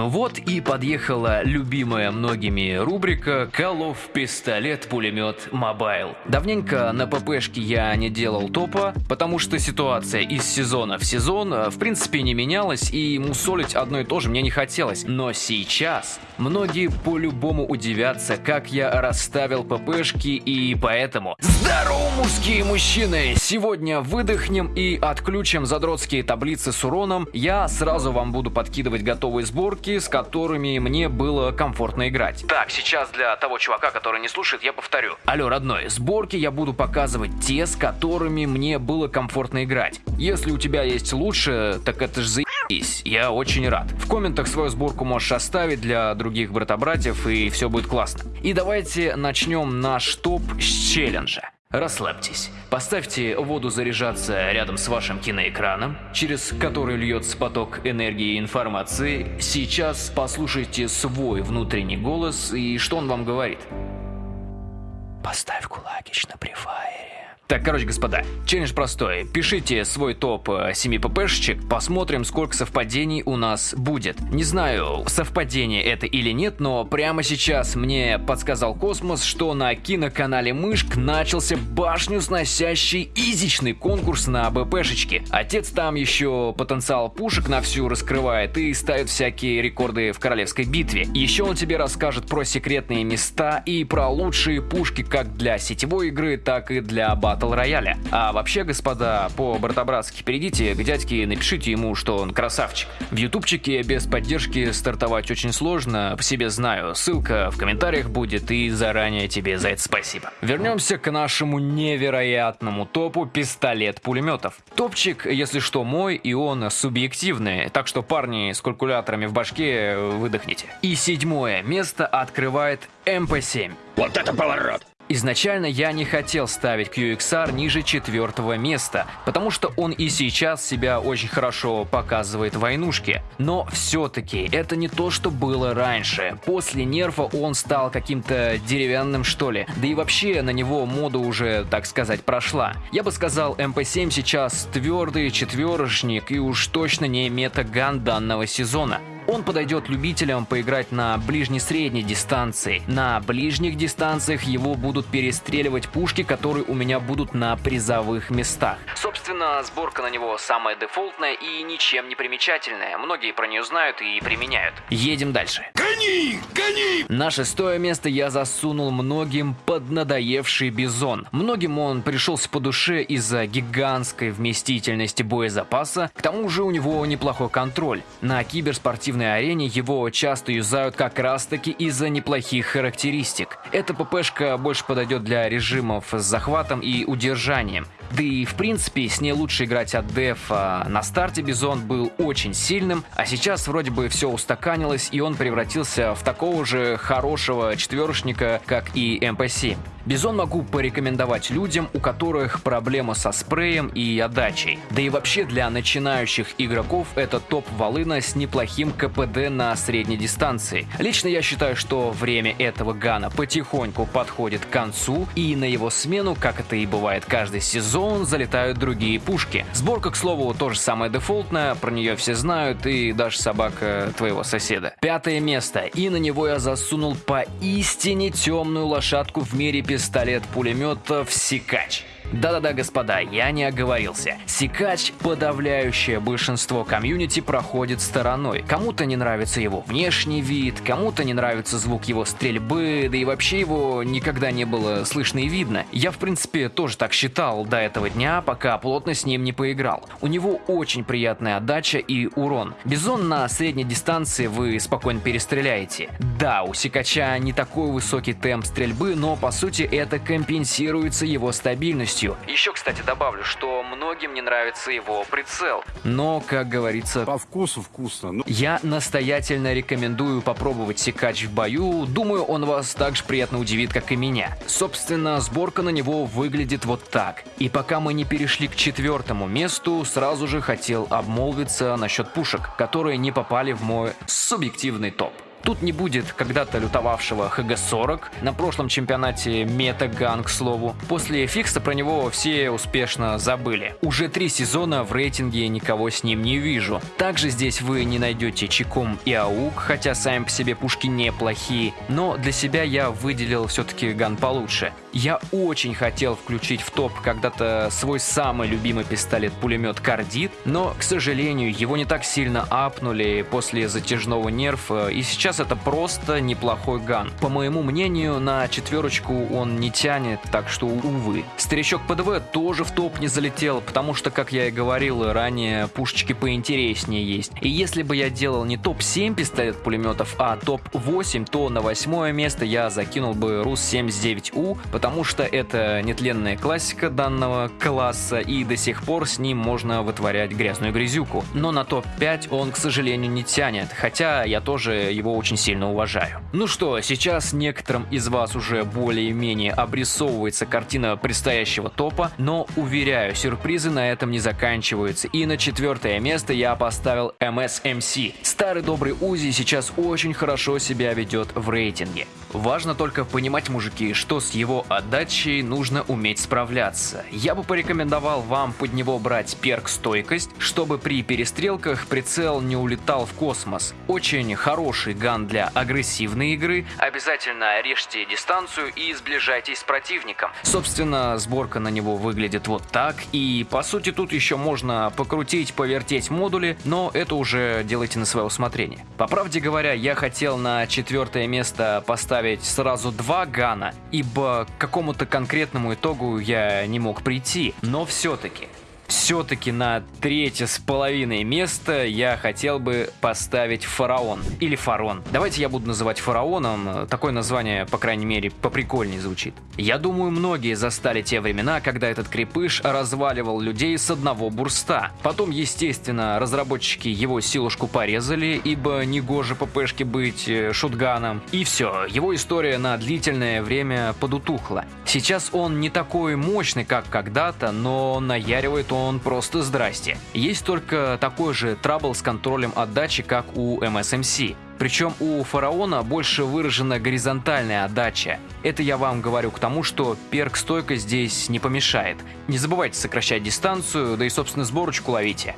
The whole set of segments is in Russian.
Ну вот и подъехала любимая многими рубрика «Call of пистолет-пулемет Mobile». Давненько на ППшке я не делал топа, потому что ситуация из сезона в сезон э, в принципе не менялась и мусолить одно и то же мне не хотелось. Но сейчас многие по-любому удивятся, как я расставил ППшки и поэтому... Здорово, мужские мужчины! Сегодня выдохнем и отключим задротские таблицы с уроном. Я сразу вам буду подкидывать готовые сборки, с которыми мне было комфортно играть. Так, сейчас для того чувака, который не слушает, я повторю. Алло, родной, сборки я буду показывать те, с которыми мне было комфортно играть. Если у тебя есть лучше, так это ж заебись, я очень рад. В комментах свою сборку можешь оставить для других брата-братьев и все будет классно. И давайте начнем наш топ с челленджа. Расслабьтесь. Поставьте воду заряжаться рядом с вашим киноэкраном, через который льется поток энергии и информации. Сейчас послушайте свой внутренний голос и что он вам говорит. Поставь кулакич на префайре. Так, короче, господа, челлендж простой. Пишите свой топ 7 э, ППшечек, посмотрим, сколько совпадений у нас будет. Не знаю, совпадение это или нет, но прямо сейчас мне подсказал Космос, что на киноканале Мышк начался башню сносящий изичный конкурс на БПшечки. Отец там еще потенциал пушек на всю раскрывает и ставит всякие рекорды в королевской битве. Еще он тебе расскажет про секретные места и про лучшие пушки как для сетевой игры, так и для батл батл рояля. А вообще, господа, по-братобратски перейдите к дядьке и напишите ему, что он красавчик. В ютубчике без поддержки стартовать очень сложно, по себе знаю. Ссылка в комментариях будет и заранее тебе за это спасибо. Вернемся к нашему невероятному топу пистолет пулеметов. Топчик, если что, мой, и он субъективный, так что парни с калькуляторами в башке выдохните. И седьмое место открывает МП-7. Вот это поворот! Изначально я не хотел ставить QXR ниже четвертого места, потому что он и сейчас себя очень хорошо показывает в войнушке. Но все-таки это не то, что было раньше. После нерфа он стал каким-то деревянным что ли. Да и вообще на него мода уже, так сказать, прошла. Я бы сказал, MP7 сейчас твердый четверошник и уж точно не метаган данного сезона. Он подойдет любителям поиграть на ближней-средней дистанции. На ближних дистанциях его будут перестреливать пушки, которые у меня будут на призовых местах. Собственно, сборка на него самая дефолтная и ничем не примечательная. Многие про нее знают и применяют. Едем дальше. Гони! Гони! На шестое место я засунул многим поднадоевший бизон. Многим он пришелся по душе из-за гигантской вместительности боезапаса. К тому же у него неплохой контроль. На киберспортивной спортивной арене его часто юзают как раз таки из-за неплохих характеристик. Эта ППшка больше подойдет для режимов с захватом и удержанием. Да и в принципе с ней лучше играть от дефа. На старте Бизон был очень сильным, а сейчас вроде бы все устаканилось и он превратился в такого же хорошего четверочника, как и МП-7. Бизон могу порекомендовать людям, у которых проблема со спреем и отдачей. Да и вообще для начинающих игроков это топ-волына с неплохим КПД на средней дистанции. Лично я считаю, что время этого гана потихоньку подходит к концу, и на его смену, как это и бывает каждый сезон, залетают другие пушки. Сборка, к слову, тоже самая дефолтная, про нее все знают, и даже собака твоего соседа. Пятое место, и на него я засунул поистине темную лошадку в мире пистолет-пулеметов «Сикач». Да-да-да, господа, я не оговорился. Сикач подавляющее большинство комьюнити проходит стороной. Кому-то не нравится его внешний вид, кому-то не нравится звук его стрельбы, да и вообще его никогда не было слышно и видно. Я в принципе тоже так считал до этого дня, пока плотно с ним не поиграл. У него очень приятная отдача и урон. Бизон на средней дистанции вы спокойно перестреляете. Да, у Сикача не такой высокий темп стрельбы, но по сути это компенсируется его стабильностью полностью. Еще, кстати, добавлю, что многим не нравится его прицел. Но, как говорится... По вкусу вкусно. Ну... Я настоятельно рекомендую попробовать секач в бою. Думаю, он вас так же приятно удивит, как и меня. Собственно, сборка на него выглядит вот так. И пока мы не перешли к четвертому месту, сразу же хотел обмолвиться насчет пушек, которые не попали в мой субъективный топ. Тут не будет когда-то лютовавшего ХГ-40, на прошлом чемпионате Метаган, к слову. После фикса про него все успешно забыли. Уже три сезона в рейтинге никого с ним не вижу. Также здесь вы не найдете Чиком и Аук, хотя сами по себе пушки неплохие, но для себя я выделил все-таки ган получше. Я очень хотел включить в топ когда-то свой самый любимый пистолет-пулемет Кардит, но, к сожалению, его не так сильно апнули после затяжного нерфа, и сейчас это просто неплохой ган. По моему мнению, на четверочку он не тянет, так что увы. Старичок ПДВ тоже в топ не залетел, потому что, как я и говорил ранее, пушечки поинтереснее есть. И если бы я делал не топ-7 пистолет-пулеметов, а топ-8, то на восьмое место я закинул бы РУС-79У, потому что это нетленная классика данного класса, и до сих пор с ним можно вытворять грязную грязюку. Но на топ-5 он, к сожалению, не тянет, хотя я тоже его очень сильно уважаю. Ну что, сейчас некоторым из вас уже более-менее обрисовывается картина предстоящего топа, но уверяю, сюрпризы на этом не заканчиваются, и на четвертое место я поставил MSMC. Старый добрый Узи сейчас очень хорошо себя ведет в рейтинге. Важно только понимать, мужики, что с его отдачей нужно уметь справляться. Я бы порекомендовал вам под него брать перк стойкость, чтобы при перестрелках прицел не улетал в космос. Очень хороший ган для агрессивной игры. Обязательно режьте дистанцию и сближайтесь с противником. Собственно, сборка на него выглядит вот так. И по сути тут еще можно покрутить, повертеть модули, но это уже делайте на свое усмотрение. По правде говоря, я хотел на четвертое место поставить ставить сразу два гана, ибо к какому-то конкретному итогу я не мог прийти, но все-таки все-таки на третье с половиной место я хотел бы поставить фараон. Или фарон. Давайте я буду называть фараоном. Такое название, по крайней мере, поприкольнее звучит. Я думаю, многие застали те времена, когда этот крепыш разваливал людей с одного бурста. Потом, естественно, разработчики его силушку порезали, ибо негоже ППшке быть э, шутганом. И все, его история на длительное время подутухла. Сейчас он не такой мощный, как когда-то, но наяривает он он просто здрасте. Есть только такой же трабл с контролем отдачи, как у MSMC. Причем у фараона больше выражена горизонтальная отдача. Это я вам говорю к тому, что перк стойка здесь не помешает. Не забывайте сокращать дистанцию, да и собственно сборочку ловите.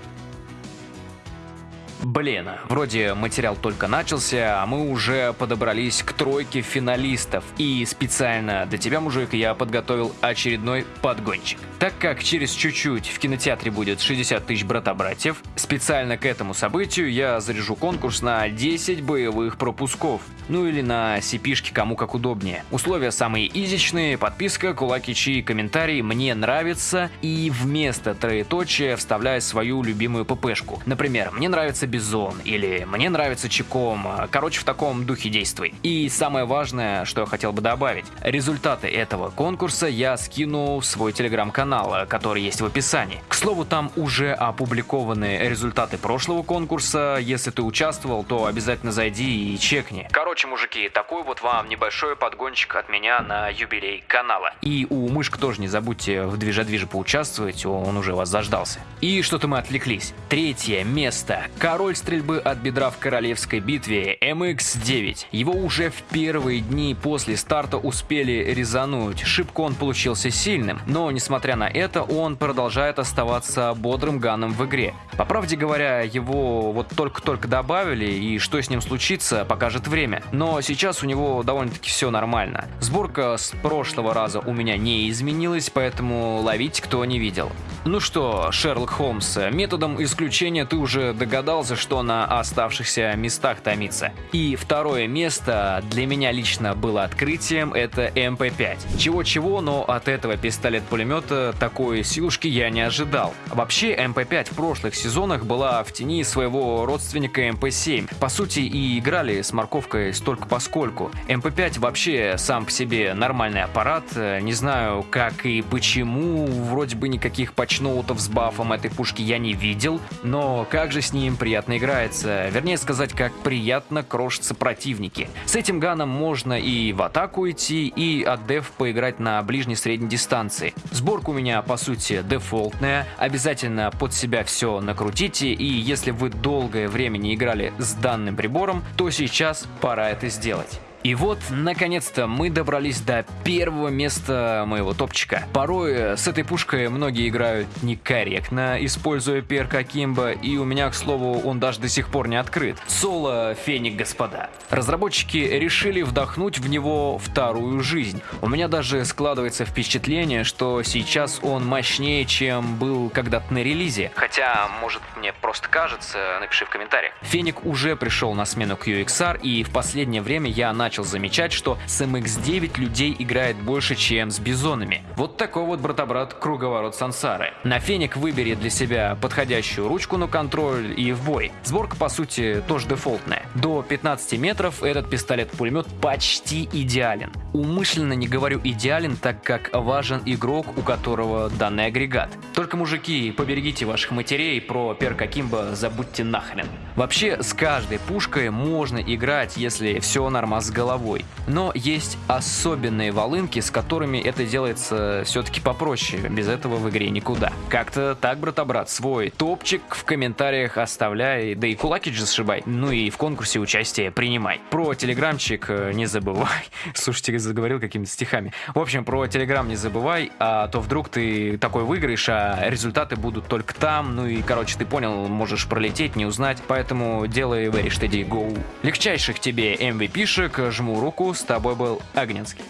Блин, вроде материал только начался, а мы уже подобрались к тройке финалистов. И специально для тебя, мужик, я подготовил очередной подгончик. Так как через чуть-чуть в кинотеатре будет 60 тысяч брата-братьев, специально к этому событию я заряжу конкурс на 10 боевых пропусков. Ну или на cp кому как удобнее. Условия самые изичные, подписка, кулаки, чьи, комментарии, мне нравится и вместо троеточия вставляю свою любимую ППшку. Например, мне нравится Бизон или «Мне нравится Чиком». Короче, в таком духе действуй. И самое важное, что я хотел бы добавить. Результаты этого конкурса я скину в свой телеграм-канал, который есть в описании. К слову, там уже опубликованы результаты прошлого конкурса. Если ты участвовал, то обязательно зайди и чекни. Короче, мужики, такой вот вам небольшой подгончик от меня на юбилей канала. И у Мышка тоже не забудьте в движа-движе поучаствовать, он уже вас заждался. И что-то мы отвлеклись. Третье место. Король король стрельбы от бедра в королевской битве MX-9. Его уже в первые дни после старта успели резануть. Шибко он получился сильным, но несмотря на это, он продолжает оставаться бодрым ганом в игре. По правде говоря, его вот только-только добавили, и что с ним случится, покажет время. Но сейчас у него довольно-таки все нормально. Сборка с прошлого раза у меня не изменилась, поэтому ловить кто не видел. Ну что, Шерлок Холмс, методом исключения ты уже догадался, кажется, что на оставшихся местах томится. И второе место для меня лично было открытием, это МП-5. Чего-чего, но от этого пистолет-пулемета такой силушки я не ожидал. Вообще, МП-5 в прошлых сезонах была в тени своего родственника МП-7. По сути, и играли с морковкой постольку поскольку. МП-5 вообще сам по себе нормальный аппарат, не знаю как и почему, вроде бы никаких патчноутов с бафом этой пушки я не видел, но как же с ним приятно приятно играется, вернее сказать, как приятно крошатся противники. С этим ганом можно и в атаку идти, и от деф поиграть на ближней средней дистанции. Сборка у меня по сути дефолтная, обязательно под себя все накрутите, и если вы долгое время не играли с данным прибором, то сейчас пора это сделать. И вот, наконец-то, мы добрались до первого места моего топчика. Порой э, с этой пушкой многие играют некорректно, используя перк Акимба, и у меня, к слову, он даже до сих пор не открыт. Соло Феник, господа. Разработчики решили вдохнуть в него вторую жизнь. У меня даже складывается впечатление, что сейчас он мощнее, чем был когда-то на релизе. Хотя, может, мне просто кажется, напиши в комментариях. Феник уже пришел на смену QXR, и в последнее время я начал начал замечать, что с MX-9 людей играет больше, чем с бизонами. Вот такой вот брата-брат круговорот сансары. На феник выбери для себя подходящую ручку на контроль и в бой. Сборка по сути тоже дефолтная. До 15 метров этот пистолет-пулемет почти идеален. Умышленно не говорю идеален, так как важен игрок, у которого данный агрегат. Только, мужики, поберегите ваших матерей, про перк Акимба забудьте нахрен. Вообще, с каждой пушкой можно играть, если все норма с головой. Но есть особенные волынки, с которыми это делается все-таки попроще. Без этого в игре никуда. Как-то так, брата-брат, свой топчик в комментариях оставляй, да и кулаки же сшибай. Ну и в конкурсе участие принимай. Про телеграмчик э, не забывай. Слушайте, заговорил какими-то стихами. В общем, про телеграм не забывай, а то вдруг ты такой выиграешь, а результаты будут только там. Ну и, короче, ты понял, можешь пролететь, не узнать. Поэтому делай very steady go. Легчайших тебе MVP-шек, жму руку, с тобой был Огненский.